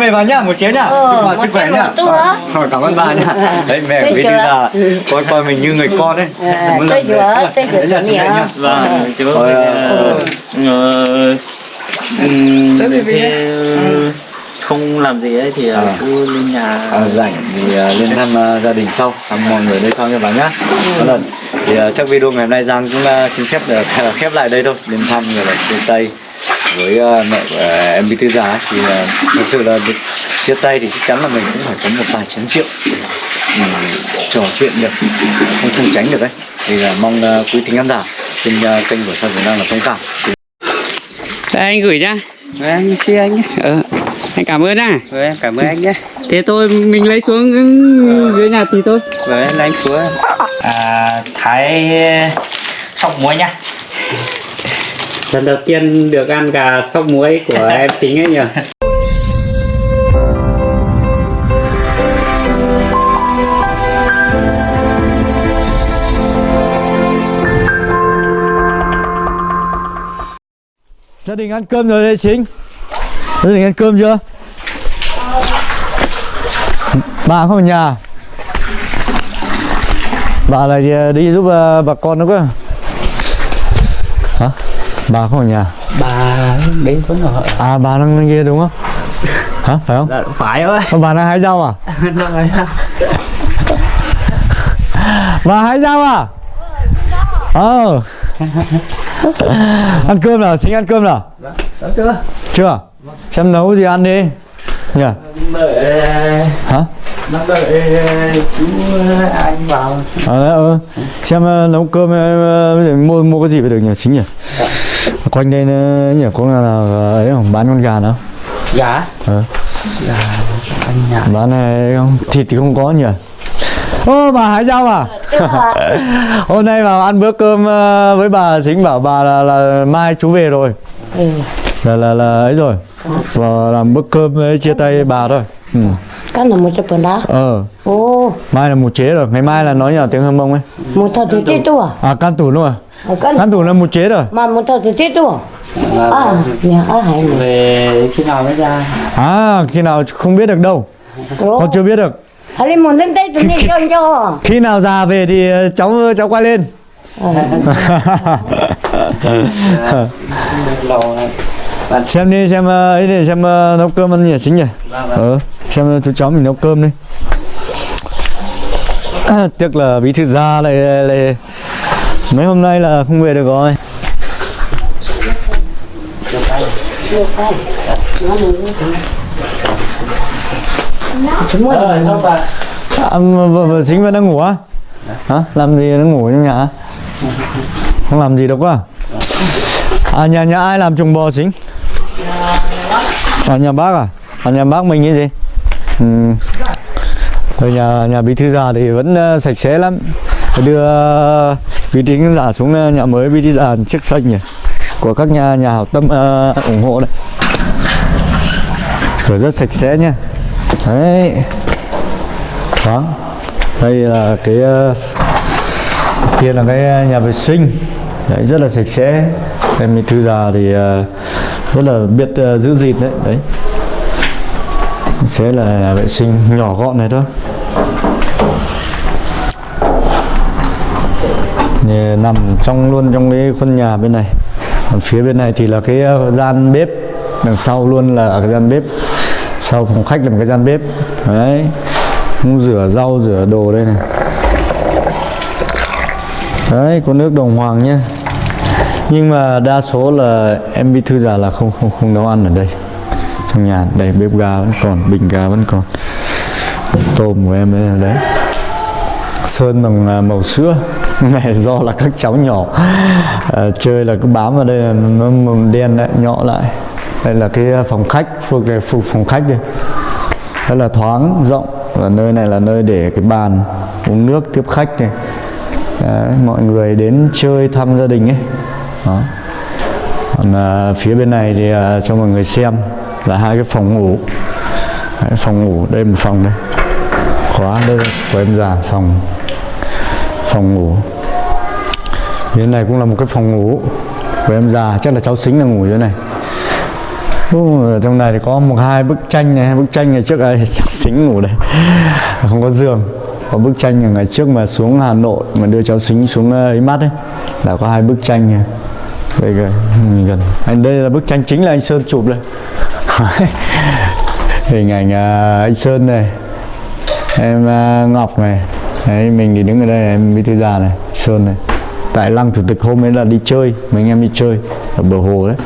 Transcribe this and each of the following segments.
về bà nhá một chén nhá. Ờ, chúc bà một sức khỏe nhá. á. Ờ, cảm ơn bà nhá. Đấy mẹ của chưa. là coi coi mình như người con ấy. Ờ, Muốn tôi mẹ. tôi Đấy chú á. nhá. Vâng, chú Ờ, ờ, ờ, thế không làm gì ấy thì ờ, À. cứ lên nhà. À, rảnh thì à, lên thăm à, gia đình sau. Thăm mọi người đây sau nha bà nhá. Một lần thì à, chắc video ngày hôm nay Giang cũng à, xin phép được khép lại đây thôi. Lên thăm người chia tay với à, mẹ của à, em Bí Thư Già ấy. thì à, thật sự là được chia tay thì chắc chắn là mình cũng phải có một vài chén rượu ừ, trò chuyện được không không tránh được đấy thì là mong quý thính khán giả trên kênh của Sao Việt Nam là thông cảm Đây anh gửi ra Anh xin anh nhé. ờ, Anh cảm ơn nha Rồi em cảm ơn anh nhé. Thế tôi mình lấy xuống dưới nhà thì thôi Rồi em lấy anh xuống. à, thái sọc muối nha Lần đầu tiên được ăn gà sóc muối của em xính ấy nhỉ Gia đình ăn cơm rồi đây chính Gia đình ăn cơm chưa? Bà không ở nhà Bà lại đi, đi giúp ờ, bà con nữa cơ? Bà không ở nhà Bà đến vẫn ở À bà đang bên kia đúng không? Hả? Phải không? Dạ, Phải ơi Ờ, Bà đang hái rau à? bà hái rau à? Ờ Ăn cơm nào? Chính ăn cơm nào? chưa Chưa? Xem nấu gì ăn đi Nhỉ? Đợi Hả? Đang đợi chú anh vào À, ừ. Xem ờ, nấu cơm ờ, mua mua cái gì phải được nhỉ chính nhỉ? Quanh đây ờ, nhỉ có là, là ấy không bán con gà nào? Gà Ờ. Anh nhà Bán này không? Thịt thì không có nhỉ? Ô bà hái rau à? Hôm nay vào ăn bữa cơm ờ, với bà chính bảo bà là, là mai chú về rồi. Ừ. Là là là ấy rồi. Và làm bữa cơm ấy, chia tay bà thôi. Ừ. Cái nào một chục đó. Ờ, Ồ, mai là một chế rồi, ngày mai là nói nhà tiếng Hâm Mông ấy. một thầu thì chết tu à? À can tủ luôn à? Ở cái Can tủ là một chế rồi. mà một thầu thì chết tu à? À, nhà ở hải. Về khi nào mới ra À khi nào không biết được đâu. Con chưa biết được. Lên một tên tây tụi đi cho cho. Khi nào già về thì ờ, cháu cháu quay lên. xem đi xem ờ, ấy đi xem ờ, nấu cơm ăn nhỉ chính nhỉ. Ờ, xem chú cháu mình nấu cơm đi. À, tiếc là bí thư gia lại, lại mấy hôm nay là không về được rồi. Ờ, trong bà À, vợ, vợ chính vẫn đang ngủ á? Hả? Làm gì đang ngủ trong nhà? Không làm gì đâu quá. À nhà nhà ai làm trùng bò chính? À nhà bác à? À nhà bác mình cái gì? Ừ. Ở nhà nhà bí thư già thì vẫn ờ, sạch sẽ lắm. Đưa uh, bí thư giả xuống ờ, nhà mới bí thư già chiếc xanh nhỉ? Của các nhà nhà hảo tâm uh, ủng hộ đấy. Cửa rất sạch sẽ nha. Đấy đó đây là cái uh, kia là cái nhà vệ sinh đấy, rất là sạch sẽ em bí thư già thì uh, rất là biết uh, giữ gìn đấy đấy. Thế là vệ sinh nhỏ gọn này thôi. Nằm trong luôn trong cái khuôn nhà bên này. Còn phía bên này thì là cái uh, gian bếp đằng sau luôn là cái gian bếp. Sau phòng khách là một cái gian bếp. Đấy. Cũng rửa rau rửa đồ đây này. Đấy có nước đồng hoàng nhé nhưng mà đa số là em bị thư già là không không không nấu ăn ở đây. Trong nhà đây bếp ga vẫn còn bình ga vẫn còn. Tôm của em đây đấy. Sơn bằng à, màu sữa. Này do là các cháu nhỏ. À, chơi là cứ bám vào đây là nó màu đen lại nhọ lại. Đây là cái à, phòng khách phục này phục phòng khách đây rất là thoáng rộng. Và nơi này là nơi để cái bàn uống nước tiếp khách này. Đấy, mọi người đến chơi thăm gia đình ấy đó. Còn à, phía bên này thì à, cho mọi người xem là hai cái phòng ngủ. Đấy, phòng ngủ đây một phòng đây. Khóa đây của em già phòng phòng ngủ. Phía này cũng là một cái phòng ngủ của em già chắc là cháu xính là ngủ dưới này. Ú, trong này thì có một hai bức tranh này bức tranh ngày trước ấy cháu xính ngủ đây. Không có giường. Có bức tranh ngày trước mà xuống Hà Nội mà đưa cháu xính xuống à, ấy mắt ấy. Là có hai bức tranh này đây gần, gần. Anh đây là bức tranh chính là anh Sơn chụp đây. Hình ảnh à, anh Sơn này em à, Ngọc này. Đấy mình thì đứng ở đây này, em bí thư già này Sơn này. Tại lăng chủ tịch hôm ấy là đi chơi mấy anh em đi chơi ở bờ hồ đấy.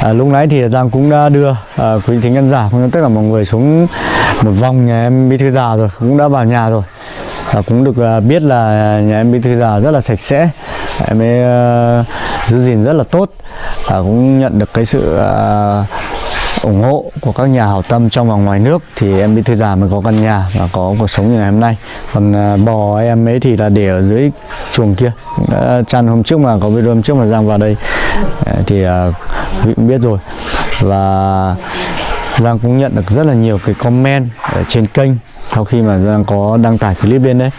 À, lúc nãy thì Giang cũng đã đưa à, quý thính khán giả cũng tất cả mọi người xuống một vòng nhà em bí thư già rồi cũng đã vào nhà rồi. Và cũng được à, biết là nhà em bí thư già rất là sạch sẽ em ấy uh, giữ gìn rất là tốt và cũng nhận được cái sự uh, ủng hộ của các nhà hảo tâm trong và ngoài nước. Thì em bị thư già mới có căn nhà và có cuộc sống như ngày hôm nay. Còn ờ, bò em ấy thì là để ở dưới chuồng kia. Cũng đã chăn hôm trước mà có video hôm trước mà Giang vào đây. Thì quý vị cũng biết rồi. Và Giang cũng nhận được rất là nhiều cái comment ở trên kênh sau khi mà Giang có đăng tải clip lên đấy.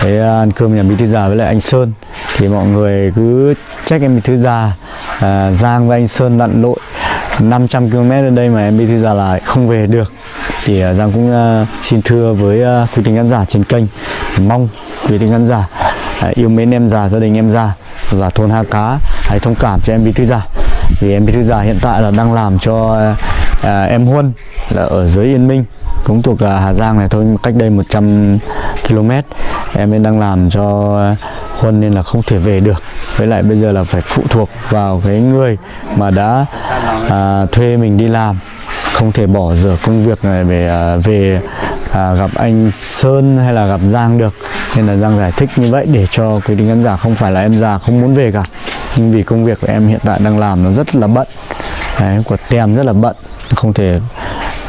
Thế ăn cơm nhà bí thư già với lại anh Sơn thì mọi người cứ trách em bí thư già. À, Giang và anh Sơn lặn lội 500 km đến đây mà em bí thư già lại không về được. Thì à, Giang cũng à, xin thưa với à, quý tính khán giả trên kênh. Mong quý tính khán giả à, yêu mến em già gia đình em già và thôn Ha Cá hãy thông cảm cho em bí thư già. Vì em bí thư già hiện tại là đang làm cho à, em Huân là ở dưới Yên Minh cũng thuộc à, Hà Giang này thôi cách đây 100 km em đang làm cho Huân nên là không thể về được. Với lại bây giờ là phải phụ thuộc vào cái người mà đã à, thuê mình đi làm. Không thể bỏ dở công việc này về à, về à, gặp anh Sơn hay là gặp Giang được. Nên là Giang giải thích như vậy để cho quý thính khán giả không phải là em già không muốn về cả. Nhưng vì công việc của em hiện tại đang làm nó rất là bận. Đấy, của tem rất là bận. Không thể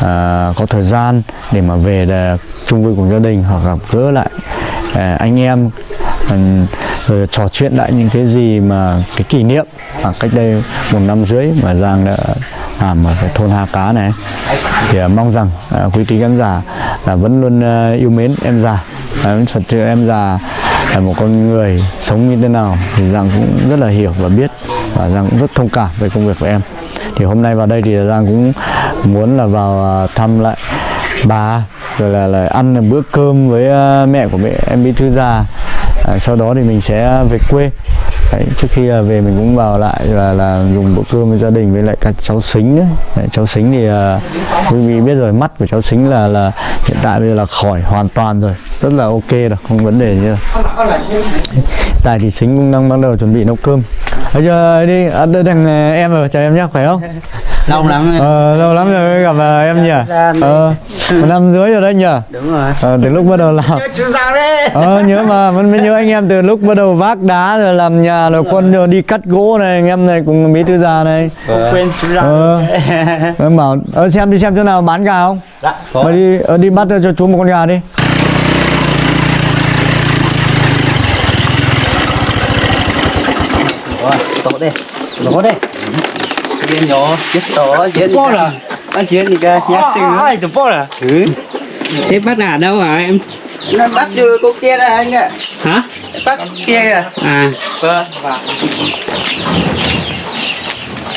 à, có thời gian để mà về để chung vui cùng gia đình hoặc gặp gỡ lại à, anh em rồi ờ, trò chuyện lại những cái gì mà cái kỷ niệm à, cách đây một năm rưỡi mà Giang đã làm ở cái thôn Hà Cá này. Thì à, mong rằng à, quý thính khán giả là vẫn luôn à, yêu mến em già. À, thật sự em già là một con người sống như thế nào thì Giang cũng rất là hiểu và biết và Giang cũng rất thông cảm về công việc của em. Thì hôm nay vào đây thì Giang cũng muốn là vào à, thăm lại bà rồi là, là ăn bữa cơm với à, mẹ của mẹ em bí thư già à, sau đó thì mình sẽ về quê. Đấy, trước khi là về mình cũng vào lại là là dùng bữa cơm với gia đình với lại các cháu xính đấy. Đấy, cháu xính thì uh, quý vị biết rồi mắt của cháu xính là là hiện tại bây giờ là khỏi hoàn toàn rồi rất là ok rồi không vấn đề gì đâu. Tại thì xính cũng đang bắt đầu chuẩn bị nấu cơm. Bây giờ đi à, đây thằng à, em rồi chào em nhé khỏe không? Lâu lắm rồi. ờ, lâu lắm rồi mới gặp ờ, em nhỉ? Ờ, một năm rưỡi rồi đấy nhỉ? Đúng rồi. Ờ, từ lúc bắt đầu làm. Ờ nhớ mà vẫn mới nhớ anh em từ lúc bắt đầu vác đá rồi làm nhà rồi quân rồi đi cắt gỗ này anh em này cùng bí thư già này. Quên chú Giang ờ. em bảo ờ, xem đi xem chỗ nào bán gà không? Dạ mà đi ờ, đi bắt cho chú một con gà đi. Rồi, tổ đi tổ đi Chết tổ Chuyện Bố là Anh chuyện gì kìa Nhát xinh ai từ bố là Ừ. Thế bắt ở đâu hả em? Nó bắt chưa cô kia đây anh ạ. Hả? Bắt kia kìa. À. Vâng.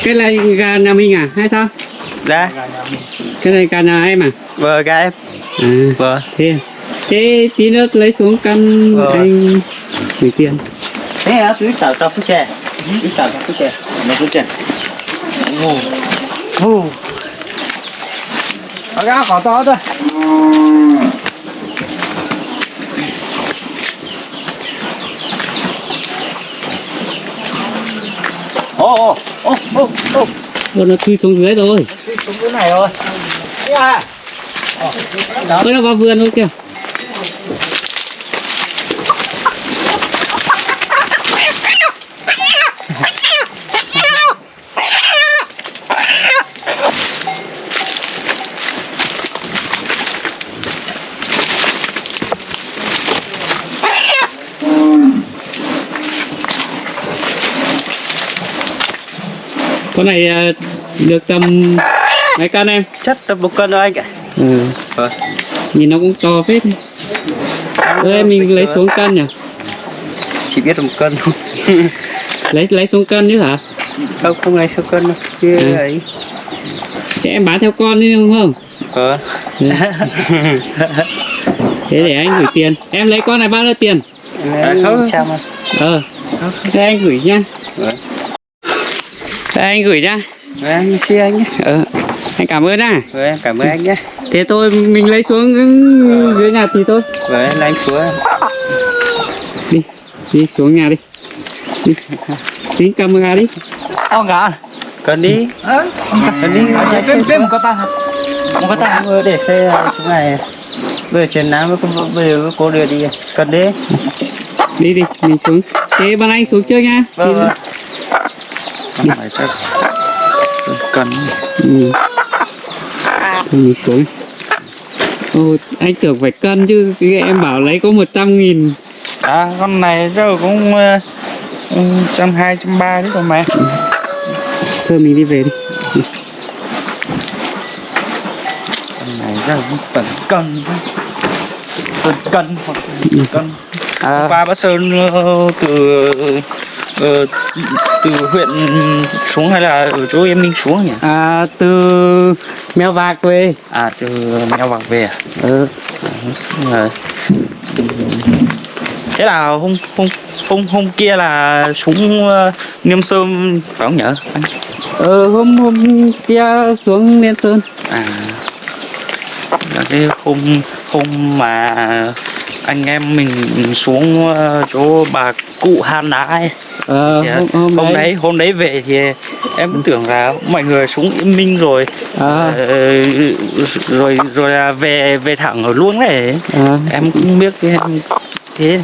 Cái này gà nhà mình à hay sao? Dạ. Cái này gà nhà em à? Vâng gái em. À. Vâng. Thế thế tí nữa lấy xuống căn Ờ. anh gửi tiền thế hả chú tao tao phút chè chú tao tao phút chè nó phút chè ngu ngu nó gà khó to thôi ô ô ô ô ô. Nó chui xuống dưới rồi. Xuống cái này rồi. À? Ôi nó vào vườn luôn kìa con này à, được tầm mấy cân em Chắc tầm một cân thôi anh ạ ừ. Vâng nhìn nó cũng to phết em mình lấy xuống cân nhỉ Chỉ biết một cân thôi lấy lấy xuống cân chứ hả không không ngày số cân đâu kia Ừ. ấy Thế em bán theo con đi đúng không? ờ Thế để anh gửi tiền. Em lấy con này bao nhiêu tiền? Đấy, không. chào mà Ờ. Thế anh gửi nhá. Vâng. Đây anh gửi nhá. Đấy, anh xin anh nhé Ờ. Anh cảm ơn nhá. Rồi em cảm ơn anh nhé Thế thôi mình lấy xuống dưới nhà thì thôi. Rồi là anh xuống Đi. Đi xuống nhà đi. Đi. Tính camera đi. Ông cả Cần đi Cần đi Anh bên bên một con ta Một con ta Ờ, để xe xuống này Bây giờ chuyển nám với con bây giờ cô đưa đi Cần đi Đi đi, mình xuống. Thế bọn anh xuống trước nha. Vâng Đi. Không phải chắc Cần. Ừ. Mình xuống. Ồ, anh tưởng phải cân chứ cái em bảo lấy có 100 nghìn. À con này rồi cũng ờ, ừ, trăm hai trăm ba chứ còn mẹ. Thôi mình đi về đi. Con này rất là tận cân. Tận cân hoặc cân. À, qua Bắc Sơn ờ, từ ờ, từ huyện xuống hay là ở chỗ em Minh xuống nhỉ? à, Từ Mèo Vạc về À từ Mèo Vạc về à? ừ. Ờ. Thế là hôm hôm hôm hôm kia là xuống uh, Niêm Sơn phải không nhở? Anh? ừ hôm hôm kia xuống Liên Sơn À là cái hôm hôm mà anh em mình xuống ờ, chỗ bà cụ Han Đá ấy. Ờ, Thì, hôm, hôm, hôm đấy. hôm đấy về thì em tưởng là mọi người xuống Yên Minh rồi. À, ờ, rồi rồi là về về thẳng ở luôn đấy à, em cũng biết cái thế.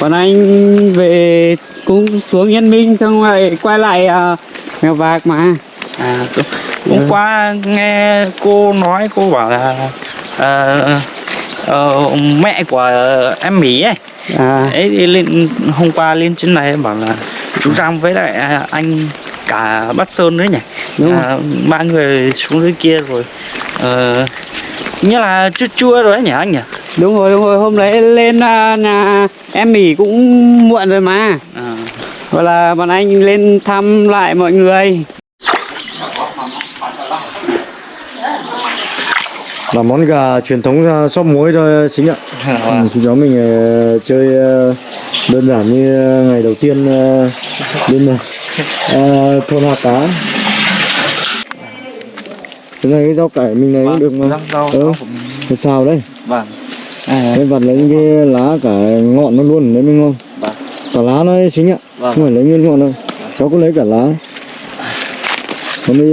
Bọn anh về cũng xuống Yên Minh xong rồi quay lại à, Mèo Vạc mà. À hôm- Ừ. qua nghe cô nói cô bảo là ờ, ờ, mẹ của em Mỹ ấy à, ấy lên hôm qua lên trên này bảo là chú Giang với lại à, anh cả Bắc Sơn đấy nhỉ? Đúng à, ba người xuống dưới kia rồi ờ, như là chua chua rồi ấy nhỉ anh nhỉ? Đúng rồi, đúng rồi, hôm đấy lên à, nhà em Mỹ cũng muộn rồi mà. À, Gọi là bọn anh lên thăm lại mọi người là món gà truyền thống uh, xóc muối thôi xính ạ. Ừ, chú cháu mình ờ, chơi ờ, đơn giản như ngày đầu tiên bên ờ, thôn Hà Cá cái này cái rau cải mình này cũng được mà. rau ừ, rau. mình. xào đấy vâng. Cái vặt lấy cái lá cả ngọn nó luôn đấy mới ngon. Vâng. cả lá nó xính ạ Vâng. không phải lấy nguyên ngọn đâu. Cháu cứ lấy cả lá. Còn bây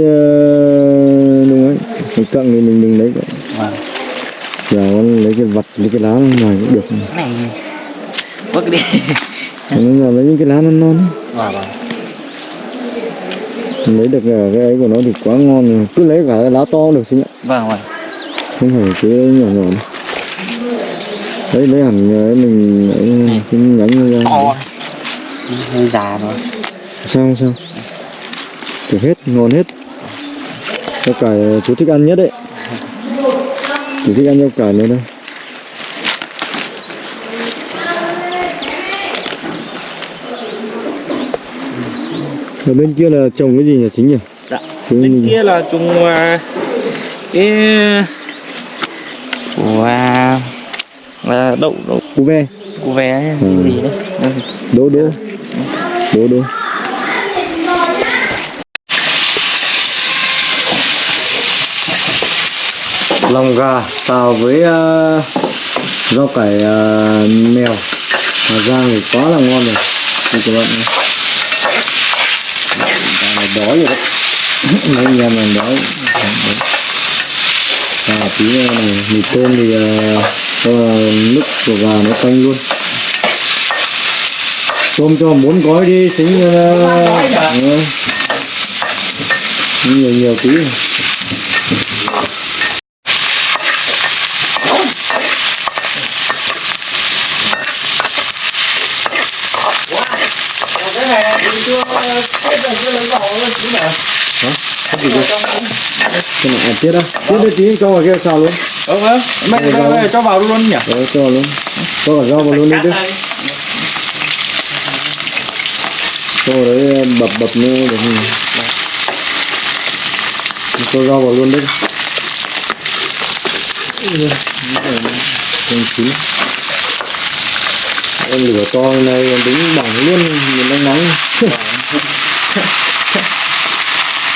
đúng ấy. Cái cận thì mình đừng lấy cả. vâng giờ con lấy cái vặt lấy cái lá ngoài cũng được. Cái này vứt đi. Giờ lấy những cái lá non non ấy. vâng vâng. Lấy được cái cái ấy của nó thì quá ngon rồi. Cứ lấy cả cái lá to được xính ạ vâng vâng. Không phải cái nhỏ nhỏ đấy lấy hẳn cái mình ấy, cái nhánh nó ra. To Hơi già rồi. Sao sao? Được hết ngon hết. Rau cải chú thích ăn nhất đấy chú thích ăn rau cải nữa đâu ở bên kia là trồng cái gì nhỉ xính nhỉ? Dạ. Chú bên nhìn- kia là trùng à, cái của à, là đậu đậu. Cu ve. Của vé hay Ừ. gì đấy. Đỗ đỗ. Đỗ đỗ lòng gà xào với uh, rau cải uh, mèo. Hà Giang thì quá là ngon rồi. Đây các bạn này. Này đói rồi đấy. Mấy anh em này đói. Và tí nữa này mì tôm thì uh, nước của gà nó canh luôn. Tôm cho bốn gói đi xính uh, nhiều nhiều tí cái này tiết á. Tiết đi tí cho vào kia xào luôn. Ờ vâng, rau. mẹ cho vào luôn nhỉ? Đấy, cho vào luôn. Cho cả rau vào luôn đi chứ. Xong rồi đấy bập bập nó để mình Cho rau vào luôn đấy. Không chín Em lửa to này đứng bỏng luôn Nhìn nắng nắng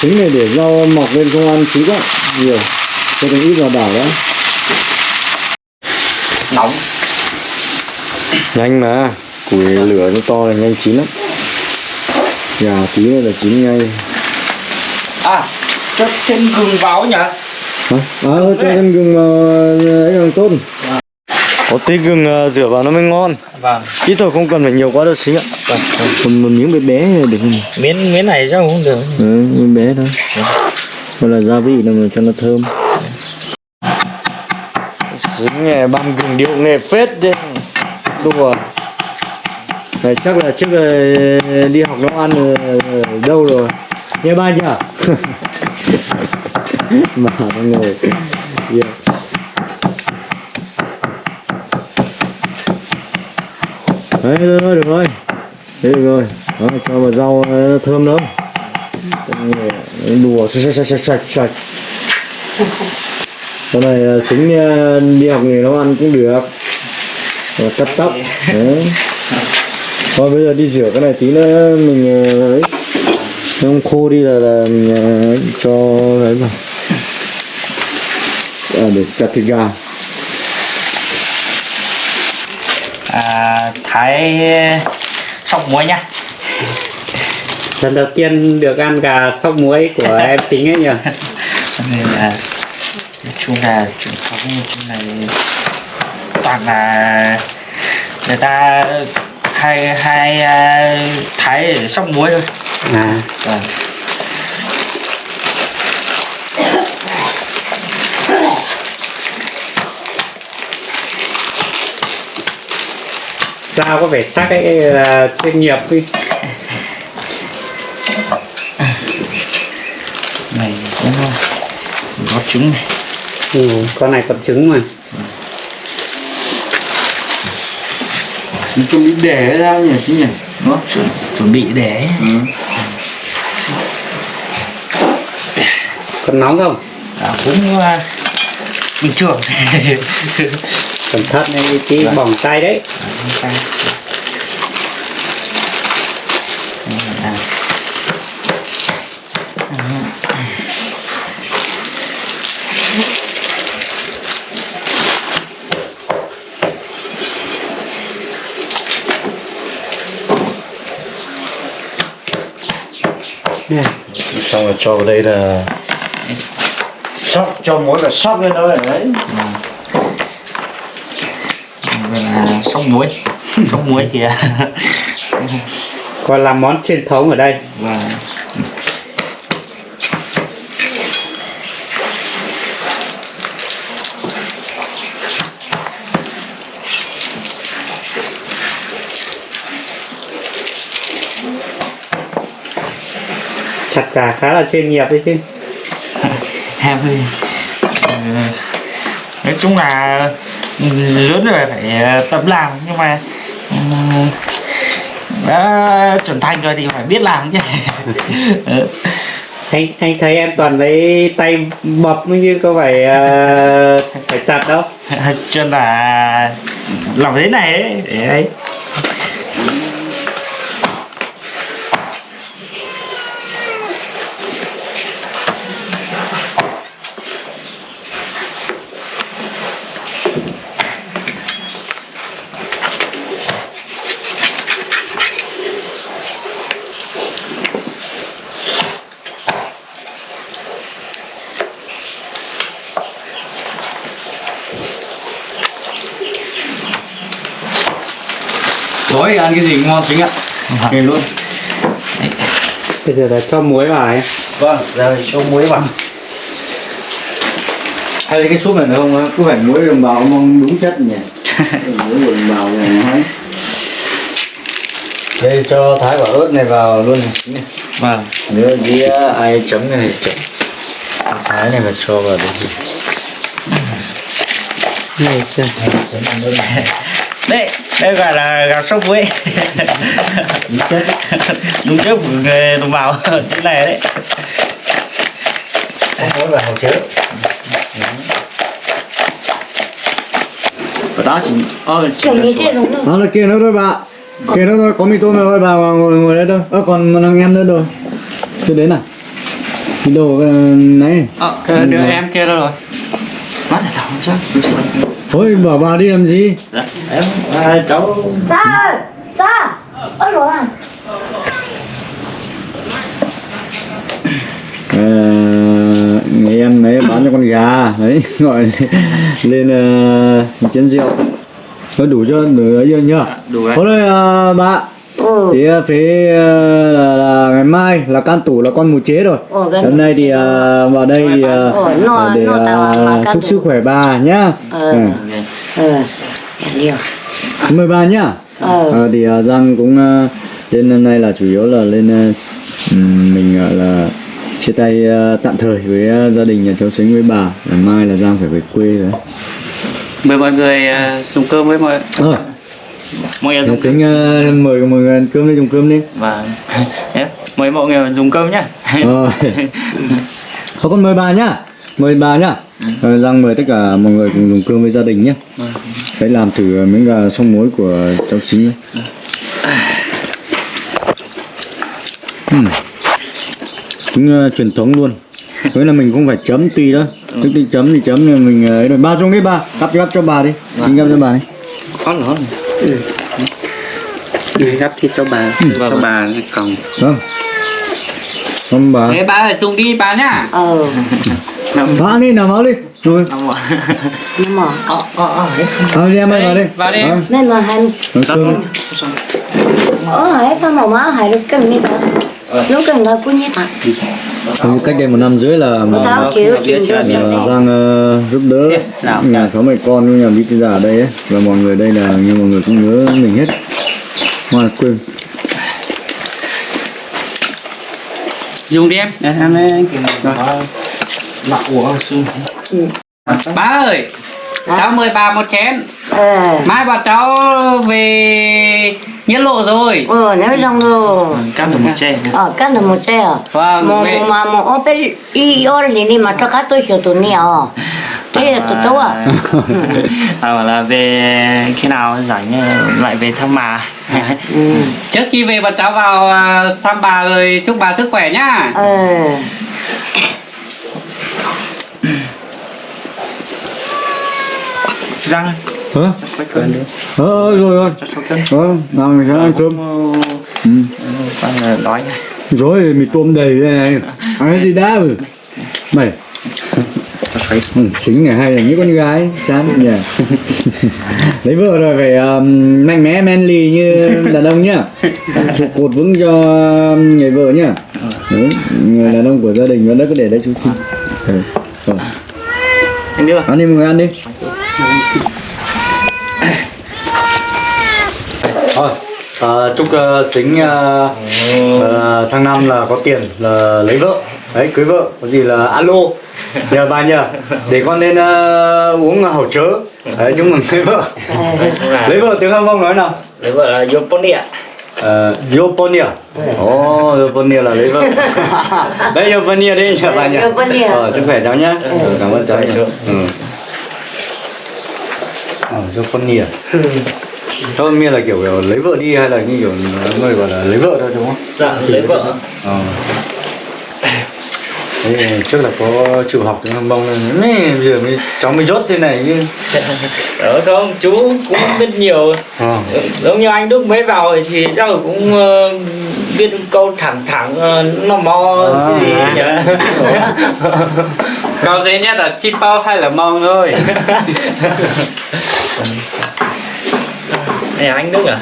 Trứng này để rau mọc lên không ăn chí quá Nhiều. Cho thêm ít vào đảo đó nóng. Nhanh mà. Củi lửa nó to là nhanh chín lắm. Gà tí nữa là chín ngay. À cho thêm gừng vào nhỉ? Hả? À, cho thêm gừng vào ấy càng tốt Có tí gừng ờ, rửa vào nó mới ngon. Vâng. Ít thôi không cần phải nhiều quá đâu xíu ạ. Còn một miếng bé bé để không? Miếng miếng này chắc cũng được. Ừ, miếng bé thôi. Hoặc là gia vị là mà cho nó thơm. Dính nghề băm gừng điệu nghề phết chứ. Đùa. Này chắc là trước là đi học nấu ăn ở, ở đâu rồi? Nghe ba nhỉ Mà nó ngồi. Yeah. Đấy được rồi, được rồi. Thế được rồi. Đó, cho vào rau ờ, thơm lắm. Ờ, đùa sạch sạch sạch sạch sạch. Sau này à, đi học nghề nấu ăn cũng được. Và cắt tóc. Đấy. Thôi bây giờ đi rửa cái này tí nữa mình ấy không khô đi là, là mình cho đấy vào. À, để chặt thịt gà à, thái sóc muối nhá. Lần đầu tiên được ăn gà sóc muối của em xính ấy nhỉ? Nên là chung là truyền thống trong này toàn là người ta hay hay à, thái để sóc muối thôi. À. Vâng dao có vẻ sắc ấy là chuyên nghiệp đi. Này cũng có trứng này. Ừ, con này còn trứng mà. Mình chuẩn bị để ra nhỉ xí nhỉ? Nó chuẩn, chuẩn bị để còn nóng không? À, cũng à, bình thường cẩn thận đấy tí bỏng tay đấy. À. Nè, xong rồi cho vào đây là sóc cho mỗi là sóc lên đó là đấy Rồi là sóc muối. Sóc muối thì à, còn làm món truyền thống ở đây. Và chặt gà khá là chuyên nghiệp đấy chứ. Em ờ, nói chung là lớn rồi phải tập làm nhưng mà đã trưởng thành rồi thì phải biết làm chứ. Ừ. anh anh thấy em toàn lấy tay bập mới như có phải ờ, phải chặt đâu. Cho nên là làm thế này ấy, để ấy ăn cái gì ngon chính ạ. Nghe luôn. Bây giờ là cho muối vào ấy. Vâng giờ cho muối vào. Hay là cái súp này không? Cứ phải muối đồng bào mong đúng chất nhỉ? Muối đồng bào này đây cho thái quả ớt này vào luôn này. Vâng. Nếu dĩa ai chấm cái này chấm. Thái này mà cho vào được gì? Này xem. Chấm ăn ớt này đấy đây gọi là gạo sông quê đúng trước của người đồng bào trên này đấy. Không có là hậu chứa. Ở đó chỉ kiểu là như tuổi. thế đúng rồi Đó là kia nữa thôi bà. Kia nữa thôi, có mì tôm rồi bà ngồi, ngồi đây thôi. Ơ còn thằng em nữa rồi Chưa đến à Cái đồ ờ, này. Ờ, cái đứa em kia đâu rồi? Mắt là thằng sao Thôi bảo bà đi làm gì? Dạ em à, cháu ta ta ôi rồi à? Ờ, người em ấy bán cho con gà đấy gọi lên uh, chén rượu. Nó đủ chưa đủ ấy chưa nhá đủ đấy thôi đây ờ, bà. Ừ. Thì phía ờ, là, là ngày mai là can tủ là con mù chế rồi. Cái- hôm nay thì ờ, vào đây thì ờ, Ồ, nó- để can chúc sức khỏe bà nhá. Ờ. ừ. ừ nhiều mời bà nhá. Ờ. Ờ, thì ờ, Giang cũng ờ, lên hôm nay là chủ yếu là lên ờ, ừm, mình gọi là chia tay ờ, tạm thời với ờ, gia đình nhà cháu Sính với bà. Ngày mai là Giang phải về quê rồi. Mời mọi người ờ, dùng cơm với mọi rồi mọi người nhà dùng Sính ờ, mời mọi người ăn cơm đi dùng cơm đi. Và em mời mọi người dùng cơm nhá. Rồi Thôi con mời bà nhá. Mời bà nhá. Ờ, Giang mời tất cả mọi người cùng dùng cơm với gia đình nhé Hãy làm thử miếng gà sông muối của cháu Sính nhé. Ừm. Cũng ờ, truyền thống luôn. Với là mình không phải chấm tùy đó. Tức thì chấm thì chấm nhưng mình ờ, ấy rồi Ba xuống đi ba. Gắp gắp cho bà đi. Xin gắp cho bà đi. Con nó đi gắp thịt cho bà. Cho bà còng. Không Không bà. Thế bà phải dùng đi bà nhá. Ờ Bà đi nào máu đi Rồi nhưng mà ờ ờ ờ Ờ đi em ơi vào đi vào đi em. Ờ, nên mà hành nấu cơm ở hải pha màu má hải được cần thế lúc cần là cũng như thật cách đây một năm rưỡi là kiểu chuyện Giang ờ, giúp đỡ nhà sáu mẹ con với nhà bí thư già ở đây ấy và mọi người đây là như mọi người cũng nhớ mình hết ngoài quên dùng đi em Đây, em ấy kìa nặng của xương bà ơi cháu mời bà một chén. Ờ. Mai bà cháu về nhất lộ rồi. Ờ nếu xong rồi cắt được một chè ờ cắt được một à vâng mà mà mà ô bên y ô này đi mà cho khách tôi sửa tụi nè à thế là tụi tôi à? À bảo là về khi nào rảnh lại về thăm bà. Ừ. Trước khi về bà cháu vào à, thăm bà rồi chúc bà sức khỏe nhá. Ờ răng. Đi ờ ờ, rồi rồi. Ờ nào mình sẽ ăn cơm. Ừ. là đói này rồi mì tôm đầy đây này. Ăn gì đã rồi? Mày. Ừ, xính này hay là những con gái chán nhỉ? Lấy vợ rồi phải um, mạnh mẽ manly như đàn ông nhá. Trụ cột vững cho người vợ nhá. Đúng người đàn ông của gia đình đã có để đấy chú xin ừ. rồi. Anh đưa ăn đi mọi người ăn đi thôi à, chúc uh, xính uh, uh, sang năm là có tiền là lấy vợ. Đấy cưới vợ có gì là alo. Nhờ bà nhờ để con lên uh, uống hậu chớ. Đấy chúc mừng lấy vợ. Lấy vợ tiếng hồng nói nào. Lấy vợ là Yoponi ạ. Uh, Yoponia Ồ, oh, Yoponia là lấy vợ. Đấy, Yoponia đi nhờ bà nhờ. Yoponia. Ờ, sức khỏe cháu nhá. Ừ, Cảm ơn cháu nhá. Ừ. Ờ, Yoponia Yoponia là kiểu, kiểu lấy vợ đi hay là như kiểu người gọi là lấy vợ thôi đúng không? dạ lấy vợ. Ờ. Thế trước là có chịu học tiếng hâm bông nên giờ mới, cháu mới dốt thế này chứ. Ờ không, chú cũng biết nhiều. Ờ. Giống như anh Đức mới vào thì là cũng ờ, biết câu thẳng thẳng ờ, nó mò À. cái gì nhỉ? Câu dễ nhất là chim bao hay là mong thôi Này anh Đức à?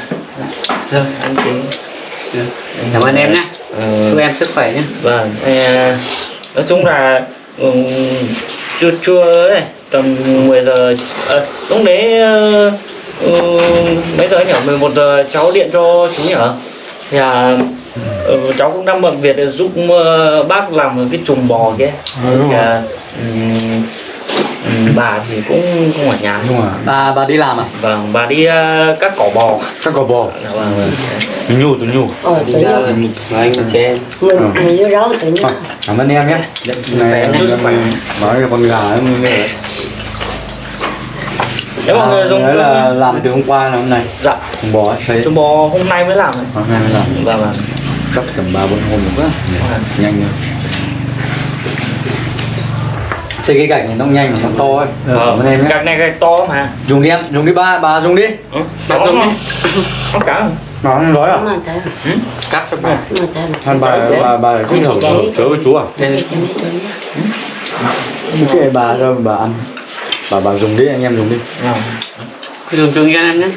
Rồi, Anh Chính cảm ơn em nhé Ờ, chúc em sức khỏe nhé Vâng, ờ, nói chung là ừm, trưa trưa ấy, tầm 10 giờ ờ, lúc đấy ừ, mấy giờ nhỉ? 11 giờ cháu điện cho chú nhỉ? Thì à, ừ, cháu cũng đang bận việc để giúp ờ, bác làm cái chùm bò kia. Thì, à, ừm, bà thì cũng không ở nhà. Đúng rồi. Bà bà đi làm à? Vâng bà đi ờ, cắt cỏ bò. Các cò bò? Dạ vâng vâng. Nhu tụi nhu. Ờ tự nhiên. anh mình vô đó tự nhiên. Thôi, cảm ơn em nhé. Này em nói cho con gà em nghe nếu mọi người dùng đấy là làm từ hôm qua là hôm nay. Dạ. Con bò ấy thấy. Trùng bò hôm nay mới làm. Này hôm nay mới làm. Vâng vâng. Cắt tầm ba bốn hôm nữa. Quá nhanh rồi xây cái gạch này nó nhanh mà nó to ấy. Ờ, nhé. gạch này gạch to mà. Dùng đi em dùng đi ba bà dùng đi. Ừ. bà dùng đi. Có cả không? nó không nói à? Thấy ừ? cắt cho bà. Mà Hắn bà bà bà cứ thử thử thử với chú à? Cái cái bà đâu bà ăn? Bà bà dùng đi anh em dùng đi. Vâng. dùng chung cho em nhé.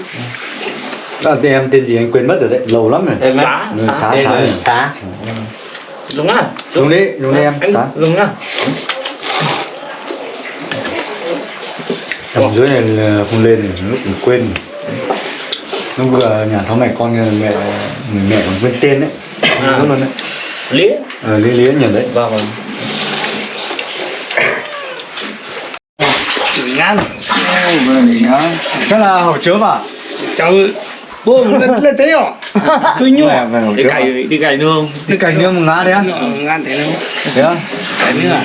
À, tên em tên gì anh quên mất rồi đấy lâu lắm rồi. Em xá Ừ, xá xá xá rồi. tá dùng á. Dùng đi dùng đi em xá. dùng á tầm dưới này là không lên thì lúc mình quên. Lúc vừa nhà sáu mẹ con mẹ người mẹ còn quên tên đấy. À. đúng luôn đấy. Lía ờ, lý lý nhỉ đấy. Vâng vâng. Ngan chắc là hậu chớp à cháu bố lên lên thế à tôi hậu đi cày đi cày nương. Đi cày nương một ngã đấy á? Ngan thế nào thế á? Cày nương à?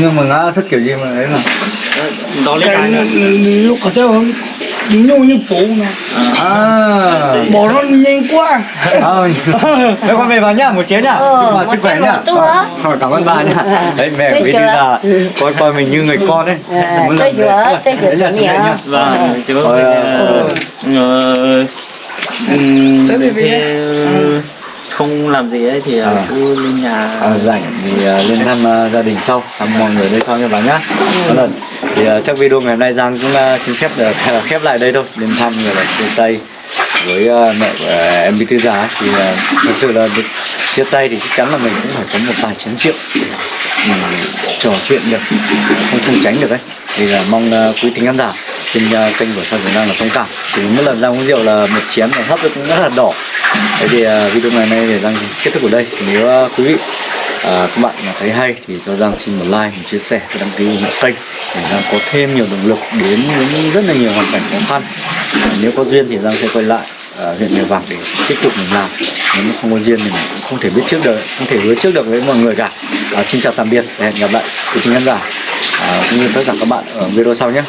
Nương một ngã thích kiểu gì mà đấy mà? Đó lấy cày lúc có theo nhung như phụ nè. À. Bỏ nó nhanh quá. À, thế con về vào nhá một chén nhá. Ờ, bà một sức khỏe nhá. Ờ, cảm ơn bà nhá. Đấy mẹ quý đi ra coi coi mình như người con đấy tôi tôi là chuẩn thế bị này nhá. vâng chú Ờ, ờ, ừm, Thế thì thế không làm gì ấy thì À. ờ, cứ lên nhà. À, rảnh thì uh, lên thăm uh, gia đình sau. Thăm mọi người đây sau nha bà nhá. Có lần thì uh, chắc video ngày hôm nay Giang cũng uh, xin phép được uh, khép lại đây thôi. Lên thăm người là chia tay với uh, mẹ của uh, em Bí Thư ấy. thì uh, thật sự là được chia tay thì chắc chắn là mình cũng phải có một vài chén rượu trò chuyện được không không tránh được đấy thì là mong uh, quý thính khán giả trên uh, kênh của Sao Trường đang là thông cảm thì mỗi lần ra uống rượu là một chén này hấp cũng rất là đỏ. Thế thì uh, video ngày nay thì đang kết thúc ở đây. Nếu uh, quý vị à, các bạn mà thấy hay thì cho Giang xin một like, một chia sẻ và đăng ký ủng hộ kênh để Giang có thêm nhiều động lực đến những rất là nhiều hoàn cảnh khó khăn. À, nếu có duyên thì Giang sẽ quay lại à, huyện Mèo Vạc để tiếp tục mình làm. Nếu không có duyên thì mình cũng không thể biết trước được không thể hứa trước được với mọi người cả. À, xin chào tạm biệt và hẹn gặp lại quý khán giả. À, cũng như tất cả các bạn ở video sau nhé.